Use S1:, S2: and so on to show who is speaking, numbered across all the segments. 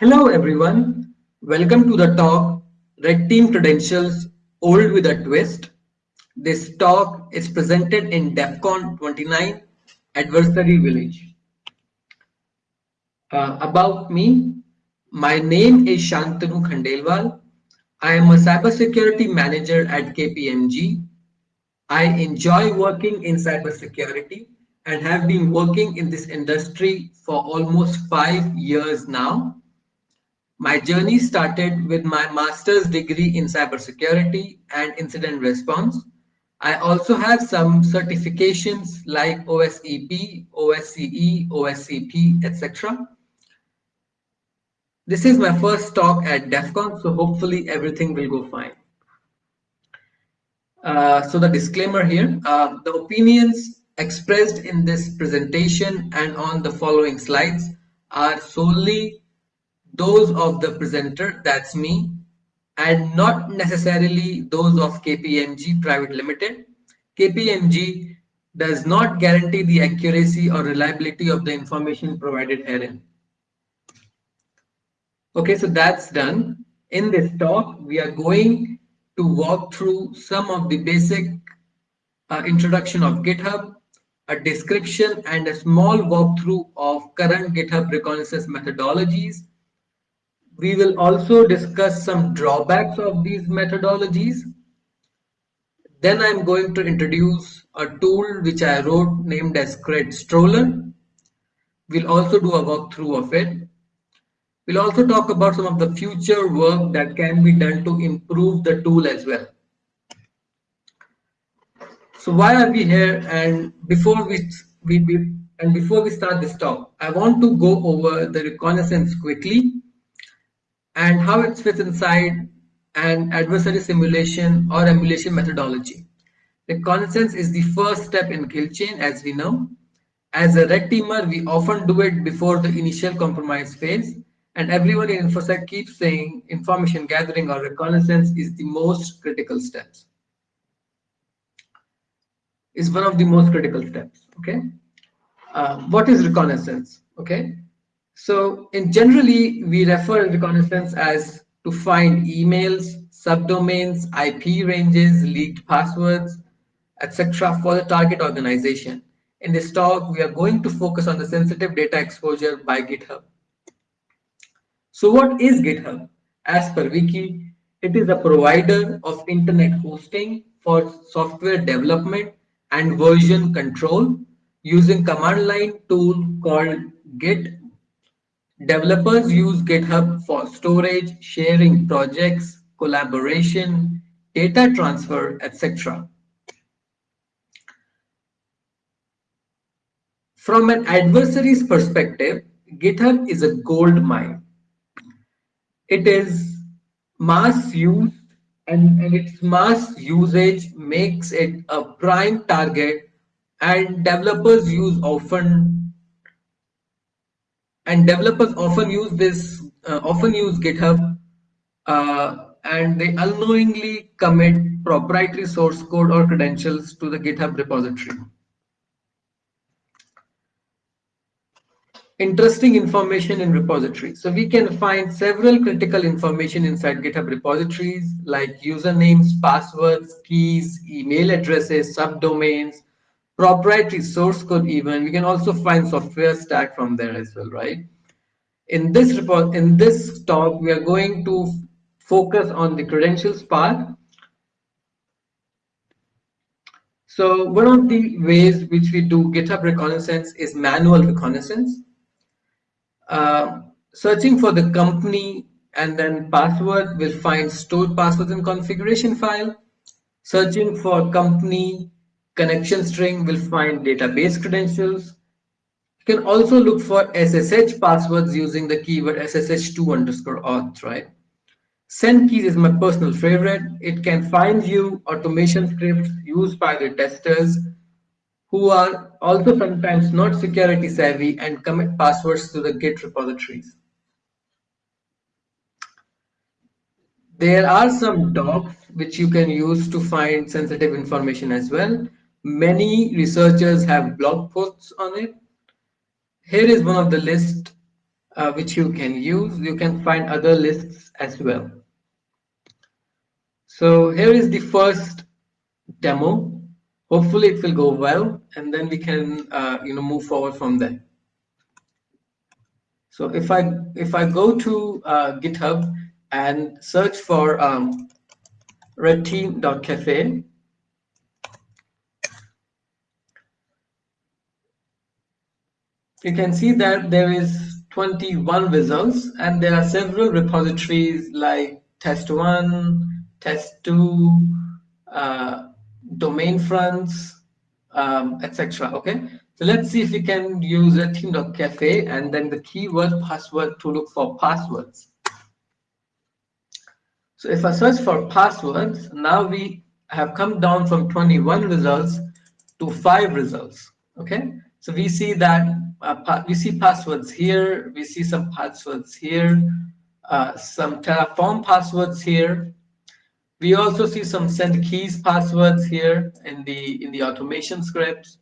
S1: Hello everyone, welcome to the talk Red Team Credentials Old with a Twist. This talk is presented in DEFCON 29 Adversary Village. Uh, about me, my name is Shantanu Khandelwal. I am a cybersecurity manager at KPMG. I enjoy working in cybersecurity and have been working in this industry for almost five years now. My journey started with my master's degree in cybersecurity and incident response. I also have some certifications like OSEP, OSCE, OSCP, etc. This is my first talk at DEF CON, so hopefully everything will go fine. Uh, so the disclaimer here, uh, the opinions expressed in this presentation and on the following slides are solely those of the presenter, that's me, and not necessarily those of KPMG Private Limited. KPMG does not guarantee the accuracy or reliability of the information provided herein. Okay, so that's done. In this talk, we are going to walk through some of the basic uh, introduction of GitHub, a description and a small walkthrough of current GitHub reconnaissance methodologies, we will also discuss some drawbacks of these methodologies. Then I'm going to introduce a tool which I wrote named as Cred Stroller. We'll also do a walkthrough of it. We'll also talk about some of the future work that can be done to improve the tool as well. So why are we here? And before we, we, we and before we start this talk, I want to go over the reconnaissance quickly and how it fits inside an adversary simulation or emulation methodology. The Reconnaissance is the first step in kill chain, as we know. As a red teamer, we often do it before the initial compromise phase, and everyone in InfoSec keeps saying information gathering or reconnaissance is the most critical steps. Is one of the most critical steps. Okay, uh, what is reconnaissance? Okay, so in generally, we refer reconnaissance as to find emails, subdomains, IP ranges, leaked passwords, etc. for the target organization. In this talk, we are going to focus on the sensitive data exposure by GitHub. So what is GitHub? As per Wiki, it is a provider of internet hosting for software development and version control using command line tool called Git Developers use GitHub for storage, sharing projects, collaboration, data transfer, etc. From an adversary's perspective, GitHub is a gold mine. It is mass used and, and its mass usage makes it a prime target and developers use often and developers often use this uh, often use github uh, and they unknowingly commit proprietary source code or credentials to the github repository. Interesting information in repository. So we can find several critical information inside github repositories like usernames passwords keys email addresses subdomains proprietary source code even we can also find software stack from there as well right? In this report in this talk we are going to focus on the credentials part. So one of the ways which we do github reconnaissance is manual reconnaissance. Uh, searching for the company and then password will find stored passwords in configuration file. Searching for company connection string will find database credentials. You can also look for SSH passwords using the keyword SSH2 underscore auth, right? Send keys is my personal favorite. It can find you automation scripts used by the testers who are also sometimes not security savvy and commit passwords to the Git repositories. There are some docs which you can use to find sensitive information as well. Many researchers have blog posts on it. Here is one of the list uh, which you can use. You can find other lists as well. So here is the first demo. Hopefully it will go well, and then we can uh, you know move forward from there. So if I if I go to uh, GitHub and search for um, redteam.cafe, you can see that there is 21 results and there are several repositories like test1, test2, uh, domain fronts, um, etc. Okay, so let's see if we can use a team.cafe and then the keyword password to look for passwords. So if I search for passwords, now we have come down from 21 results to five results. Okay, so we see that uh, we see passwords here, we see some passwords here, uh, some Terraform passwords here. We also see some send keys passwords here in the in the automation scripts.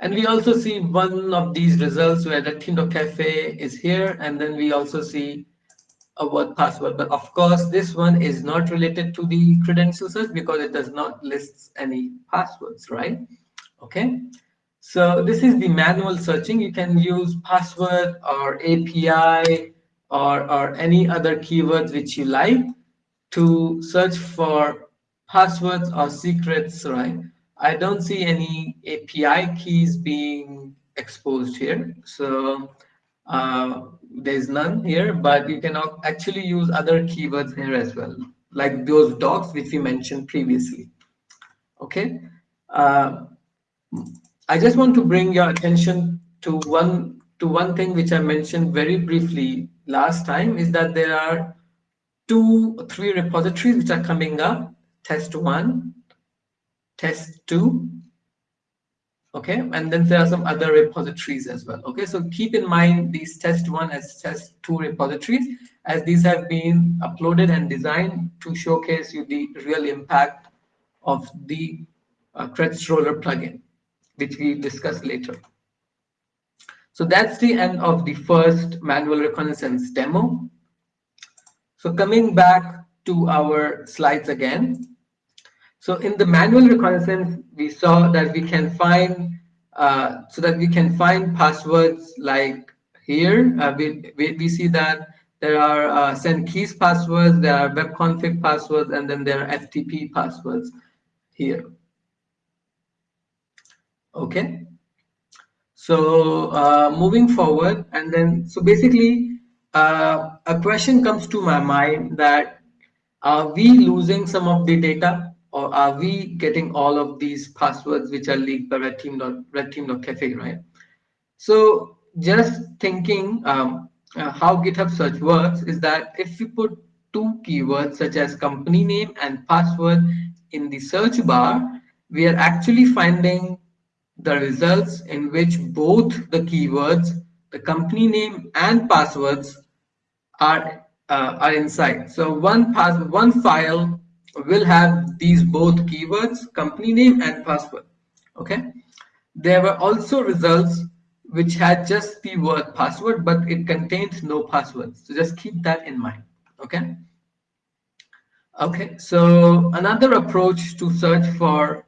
S1: And we also see one of these results where the Cafe is here, and then we also see a word password. But of course, this one is not related to the credential search because it does not list any passwords, right? Okay. So this is the manual searching. You can use password or API or, or any other keywords which you like to search for passwords or secrets, right? I don't see any API keys being exposed here. So uh, there's none here, but you can actually use other keywords here as well, like those docs which we mentioned previously. Okay. Uh, I just want to bring your attention to one to one thing which I mentioned very briefly last time is that there are two three repositories which are coming up. Test one test two okay? And then there are some other repositories as well okay? So keep in mind these test one as test two repositories as these have been uploaded and designed to showcase you the real impact of the uh, Roller plugin which we discuss later. So that's the end of the first manual reconnaissance demo. So coming back to our slides again. So in the manual reconnaissance, we saw that we can find, uh, so that we can find passwords like here. Uh, we, we, we, see that there are uh, send keys passwords, there are web config passwords, and then there are FTP passwords here okay. So uh, moving forward and then so basically uh, a question comes to my mind that are we losing some of the data or are we getting all of these passwords which are leaked by red team red team.cafe right? So just thinking um, uh, how github search works is that if you put two keywords such as company name and password in the search bar we are actually finding the results in which both the keywords, the company name and passwords are, uh, are inside. So one, pass one file will have these both keywords, company name and password. Okay. There were also results which had just the word password, but it contained no passwords. So just keep that in mind. Okay. Okay, so another approach to search for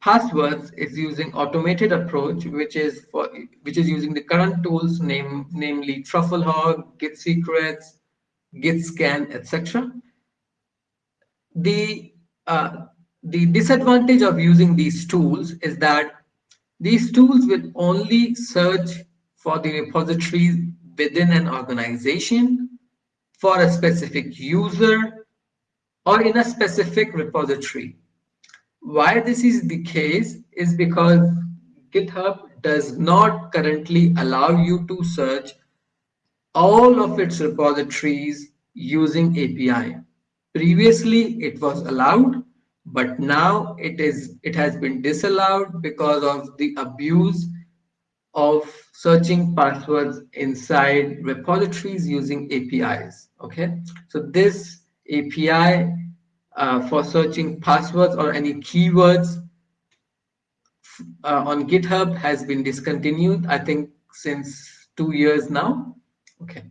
S1: passwords is using automated approach, which is for which is using the current tools, name namely Trufflehog, Git Secrets, Git Scan, etc. The uh, the disadvantage of using these tools is that these tools will only search for the repositories within an organization for a specific user or in a specific repository why this is the case is because GitHub does not currently allow you to search all of its repositories using API. Previously, it was allowed, but now it is it has been disallowed because of the abuse of searching passwords inside repositories using APIs. Okay, so this API uh, for searching passwords or any keywords uh, on GitHub has been discontinued, I think since two years now. Okay.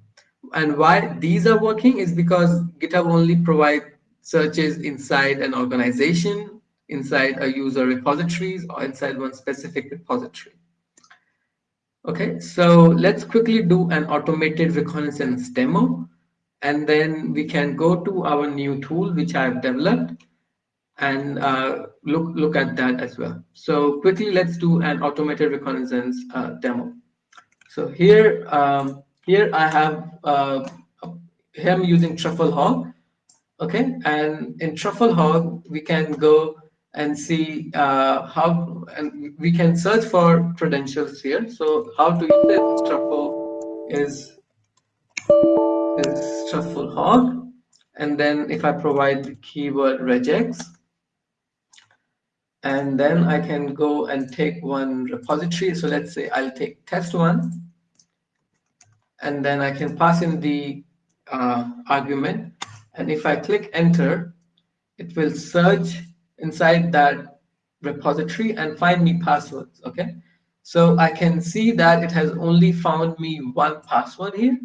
S1: And why these are working is because GitHub only provides searches inside an organization, inside a user repositories, or inside one specific repository. Okay, so let's quickly do an automated reconnaissance demo, and then we can go to our new tool, which I've developed, and uh, look, look at that as well. So quickly, let's do an automated reconnaissance uh, demo. So here, um, here I have, uh, here I'm using Trufflehog, okay? And in Trufflehog, we can go and see uh, how, and we can search for credentials here. So how to use this truffle is, is Trufflehog. And then if I provide the keyword regex, and then I can go and take one repository. So let's say I'll take test one, and then I can pass in the uh, argument. And if I click enter, it will search inside that repository and find me passwords, okay? So I can see that it has only found me one password here,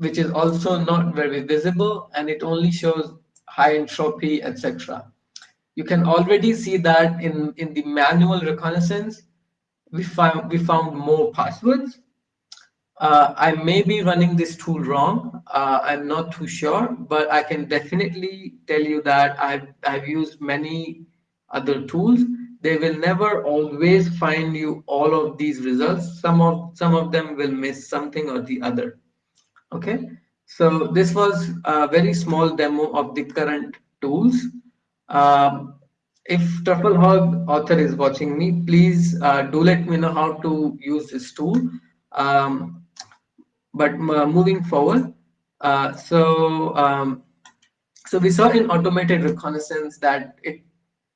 S1: which is also not very visible, and it only shows high entropy, etc you can already see that in, in the manual reconnaissance, we found, we found more passwords. Uh, I may be running this tool wrong. Uh, I'm not too sure, but I can definitely tell you that I've, I've used many other tools. They will never always find you all of these results. Some of, some of them will miss something or the other. Okay, so this was a very small demo of the current tools. Um, if Trufflehog author is watching me, please uh, do let me know how to use this tool. Um, but uh, moving forward, uh, so um, so we saw in automated reconnaissance that it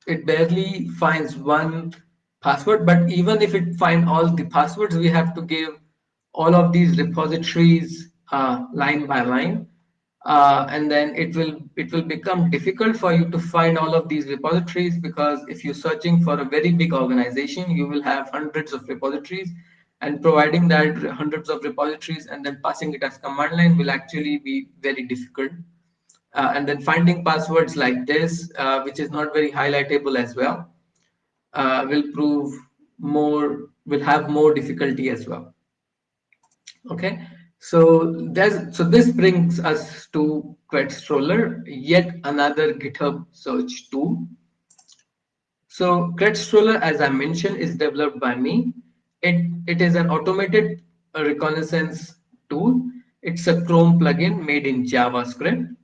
S1: it barely finds one password, but even if it find all the passwords, we have to give all of these repositories uh, line by line. Uh, and then it will it will become difficult for you to find all of these repositories because if you're searching for a very big organization you will have hundreds of repositories. And providing that hundreds of repositories and then passing it as command line will actually be very difficult. Uh, and then finding passwords like this uh, which is not very highlightable as well uh, will prove more will have more difficulty as well. Okay so so this brings us to Quetstroller, yet another GitHub search tool. So Quetstroller, as I mentioned, is developed by me. It it is an automated reconnaissance tool. It's a Chrome plugin made in JavaScript.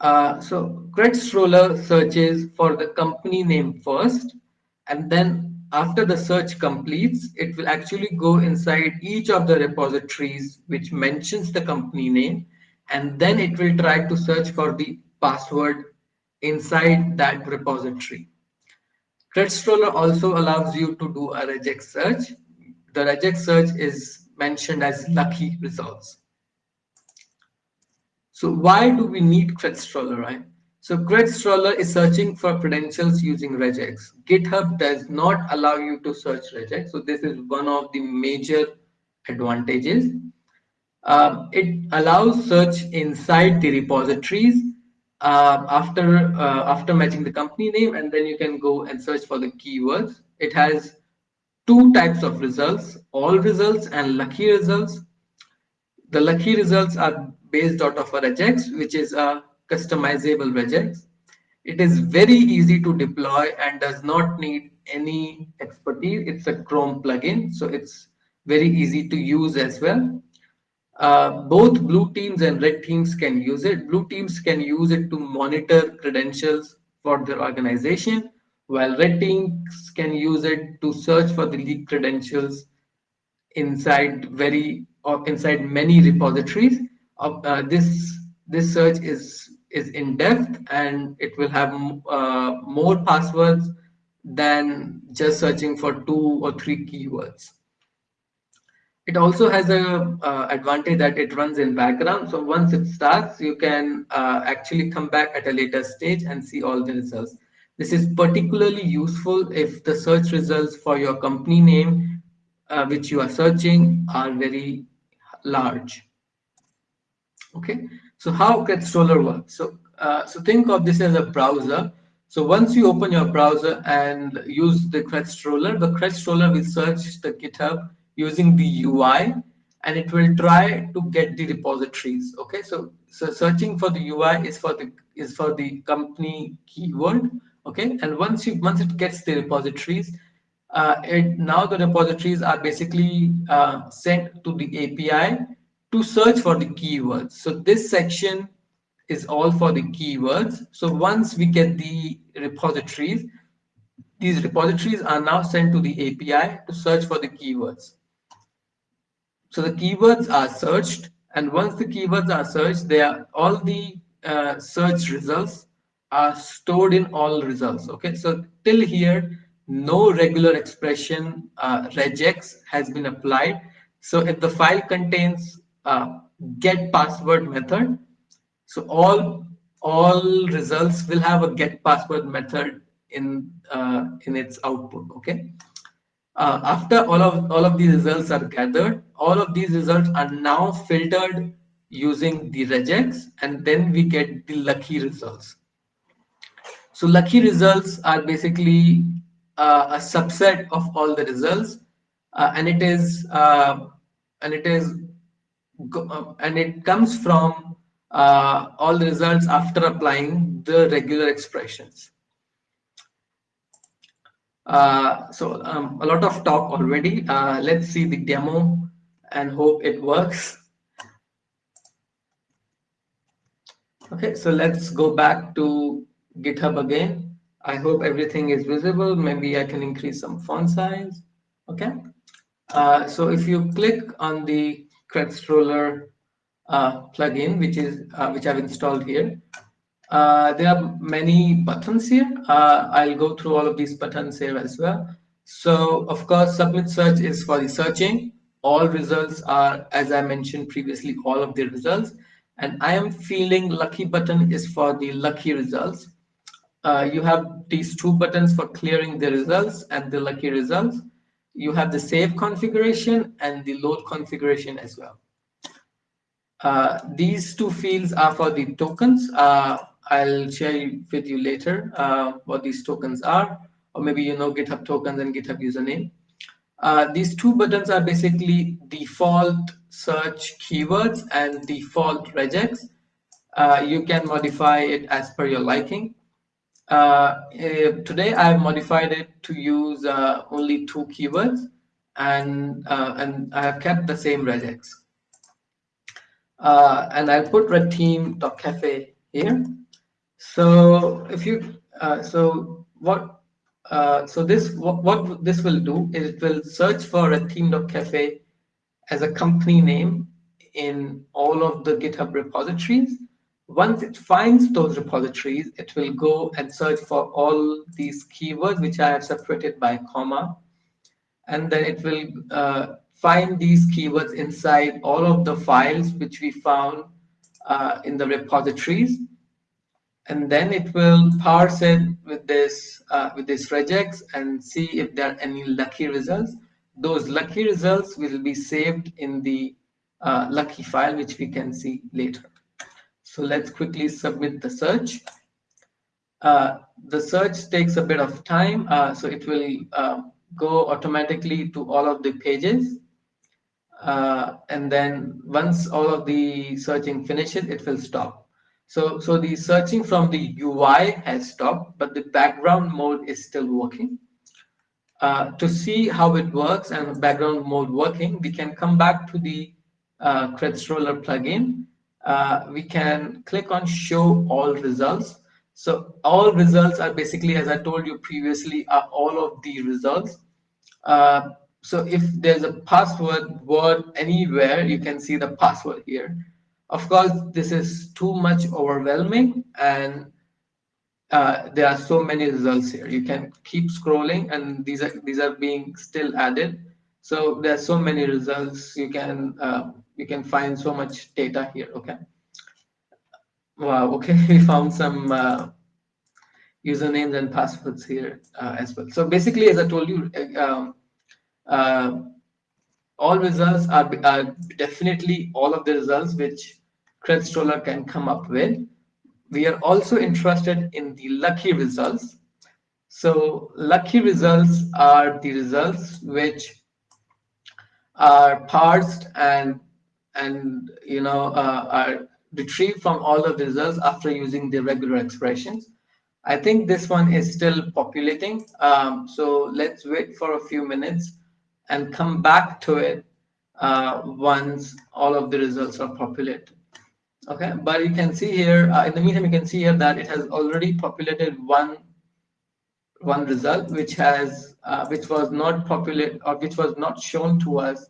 S1: Uh, so Quetstroller searches for the company name first, and then after the search completes, it will actually go inside each of the repositories which mentions the company name, and then it will try to search for the password inside that repository. Quetstroller also allows you to do a regex search. The regex search is mentioned as lucky results. So why do we need Quetstroller, right? So Quetstroller is searching for credentials using regex. GitHub does not allow you to search regex. So this is one of the major advantages. Um, it allows search inside the repositories uh, after uh, after matching the company name, and then you can go and search for the keywords. It has two types of results: all results and lucky results. The lucky results are based out of a regex, which is a customizable regex. It is very easy to deploy and does not need any expertise. It's a Chrome plugin, so it's very easy to use as well. Uh, both blue teams and red teams can use it. Blue teams can use it to monitor credentials for their organization, while red teams can use it to search for the leak credentials inside very or inside many repositories. Uh, this this search is is in depth and it will have uh, more passwords than just searching for two or three keywords. It also has a uh, advantage that it runs in background. So once it starts, you can uh, actually come back at a later stage and see all the results. This is particularly useful if the search results for your company name uh, which you are searching are very large. Okay, so how Credstoller works? So, uh, so think of this as a browser. So once you open your browser and use the Credstoller, the Credstoller will search the GitHub using the UI and it will try to get the repositories. Okay, so so searching for the UI is for the is for the company keyword. Okay, and once you once it gets the repositories, uh, it, now the repositories are basically uh, sent to the API to search for the keywords. So this section is all for the keywords. So once we get the repositories, these repositories are now sent to the API to search for the keywords. So the keywords are searched, and once the keywords are searched, they are all the uh, search results are stored in all results. Okay, so till here, no regular expression uh, regex has been applied. So if the file contains uh, get password method, so all all results will have a get password method in uh, in its output. Okay. Uh, after all of all of these results are gathered, all of these results are now filtered using the regex, and then we get the lucky results. So lucky results are basically uh, a subset of all the results, uh, and it is uh, and it is and it comes from uh, all the results after applying the regular expressions. Uh, so um, a lot of talk already. Uh, let's see the demo and hope it works. Okay, so let's go back to GitHub again. I hope everything is visible. Maybe I can increase some font size. Okay. Uh, so if you click on the Credstoller uh, plugin, which is uh, which I've installed here, uh, there are many buttons here. Uh, I'll go through all of these buttons here as well. So of course, submit search is for the searching. All results are, as I mentioned previously, all of the results. And I am feeling lucky button is for the lucky results. Uh, you have these two buttons for clearing the results and the lucky results. You have the save configuration and the load configuration as well. Uh, these two fields are for the tokens. Uh, I'll share with you later uh, what these tokens are, or maybe you know GitHub tokens and GitHub username. Uh, these two buttons are basically default search keywords and default regex. Uh, you can modify it as per your liking. Uh, eh, today I have modified it to use uh, only two keywords and, uh, and I have kept the same regex. and I'll put red team.cafe here. So if you, uh, so what, uh, so this, what, what this will do is it will search for a theme.cafe as a company name in all of the GitHub repositories. Once it finds those repositories, it will go and search for all these keywords, which I have separated by comma. And then it will uh, find these keywords inside all of the files which we found uh, in the repositories and then it will parse it with this uh, with this regex and see if there are any lucky results. Those lucky results will be saved in the uh, lucky file, which we can see later. So let's quickly submit the search. Uh, the search takes a bit of time, uh, so it will uh, go automatically to all of the pages. Uh, and then once all of the searching finishes, it will stop. So, so the searching from the UI has stopped, but the background mode is still working. Uh, to see how it works and background mode working, we can come back to the uh, Credstoller plugin. Uh, we can click on show all results. So all results are basically, as I told you previously, are all of the results. Uh, so if there's a password word anywhere, you can see the password here. Of course, this is too much overwhelming and uh, there are so many results here. You can keep scrolling and these are these are being still added. So there are so many results. You can uh, you can find so much data here. Okay. Wow. Okay, we found some uh, usernames and passwords here uh, as well. So basically, as I told you, uh, um, uh, all results are, are definitely all of the results which Credstoller can come up with. We are also interested in the lucky results. So lucky results are the results which are parsed and and you know uh, are retrieved from all the results after using the regular expressions. I think this one is still populating. Um, so let's wait for a few minutes and come back to it uh, once all of the results are populated. Okay, but you can see here, uh, in the meantime, you can see here that it has already populated one one result which has uh, which was not populated or which was not shown to us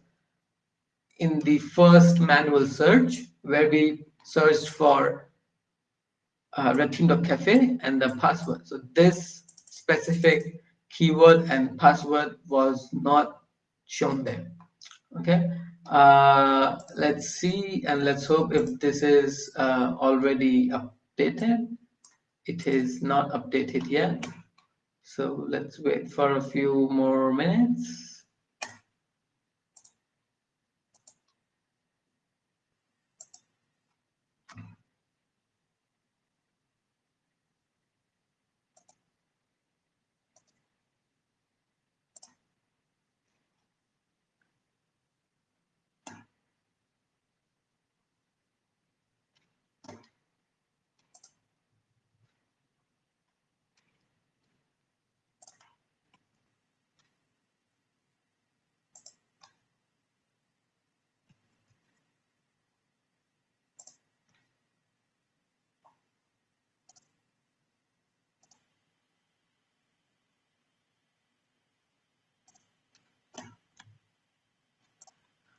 S1: in the first manual search where we searched for uh, Cafe and the password. So this specific keyword and password was not shown there. Okay, uh, let's see and let's hope if this is uh, already updated. It is not updated yet. So let's wait for a few more minutes.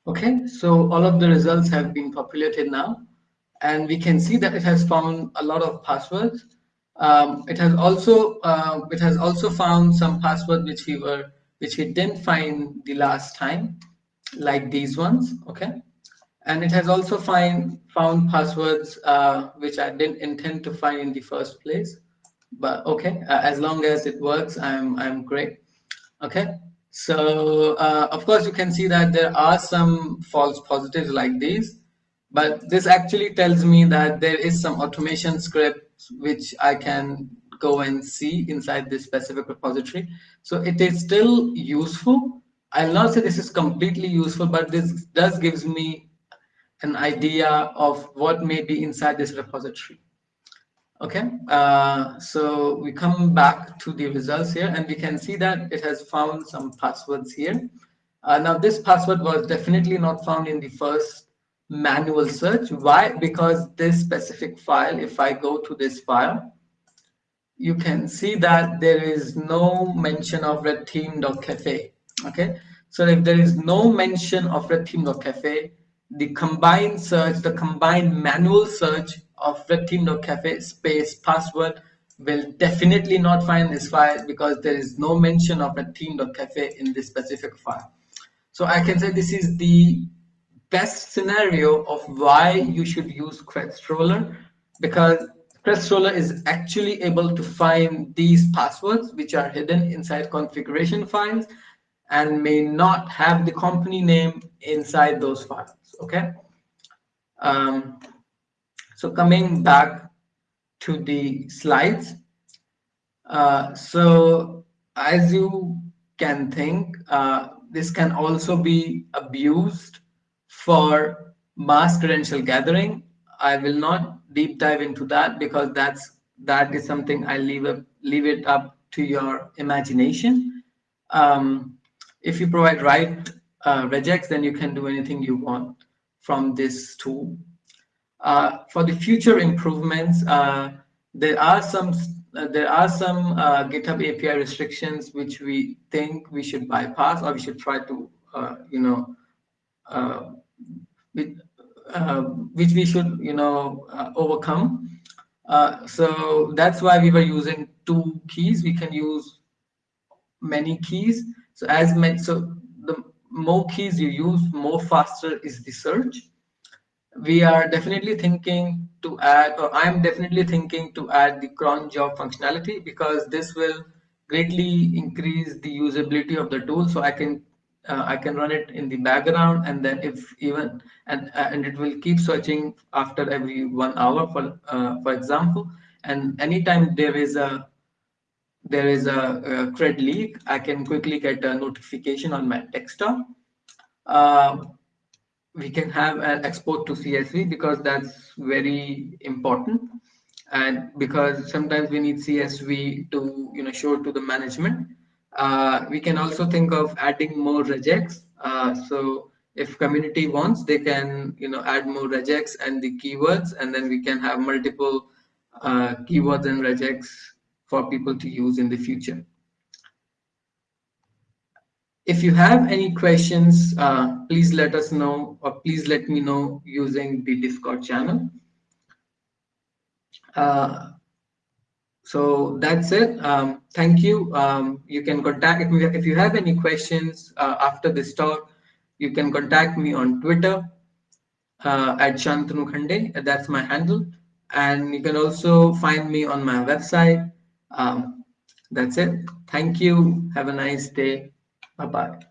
S1: Okay, so all of the results have been populated now, and we can see that it has found a lot of passwords. Um, it has also uh, it has also found some passwords which we were which we didn't find the last time, like these ones. Okay, and it has also find found passwords uh, which I didn't intend to find in the first place. But okay, uh, as long as it works, I'm I'm great. Okay. So uh, of course you can see that there are some false positives like these, but this actually tells me that there is some automation script which I can go and see inside this specific repository. So it is still useful. I'll not say this is completely useful, but this does gives me an idea of what may be inside this repository. Okay, uh, so we come back to the results here and we can see that it has found some passwords here. Uh, now this password was definitely not found in the first manual search. Why? Because this specific file, if I go to this file, you can see that there is no mention of redtheme.cafe. Okay, so if there is no mention of redtheme.cafe, the combined search, the combined manual search of redtheme.cafe space password will definitely not find this file because there is no mention of redtheme.cafe in this specific file. So I can say this is the best scenario of why you should use Credstoller because Credstoller is actually able to find these passwords which are hidden inside configuration files and may not have the company name inside those files okay um, so coming back to the slides uh, so as you can think uh, this can also be abused for mass credential gathering i will not deep dive into that because that's that is something i leave up leave it up to your imagination um, if you provide right uh, then you can do anything you want from this tool. Uh, for the future improvements, uh, there are some uh, there are some uh, GitHub API restrictions which we think we should bypass or we should try to uh, you know with, which we should you know overcome. so that's why we were using two keys. We can use many keys. So as many so the more keys you use, more faster is the search. We are definitely thinking to add, or I'm definitely thinking to add the cron job functionality because this will greatly increase the usability of the tool. So I can uh, I can run it in the background and then if even and uh, and it will keep searching after every one hour for uh, for example and anytime there is a there is a, a cred leak I can quickly get a notification on my desktop uh, we can have an export to CSV because that's very important and because sometimes we need CSV to you know show to the management uh, we can also think of adding more regex. Uh, so if community wants, they can you know add more regex and the keywords, and then we can have multiple uh, keywords and regex for people to use in the future. If you have any questions, uh, please let us know or please let me know using the Discord channel. Uh, so that's it. Um, thank you. Um, you can contact me if you have any questions uh, after this talk. You can contact me on Twitter uh, at Shantanu Khande. That's my handle. And you can also find me on my website. Um, that's it. Thank you. Have a nice day. Bye bye.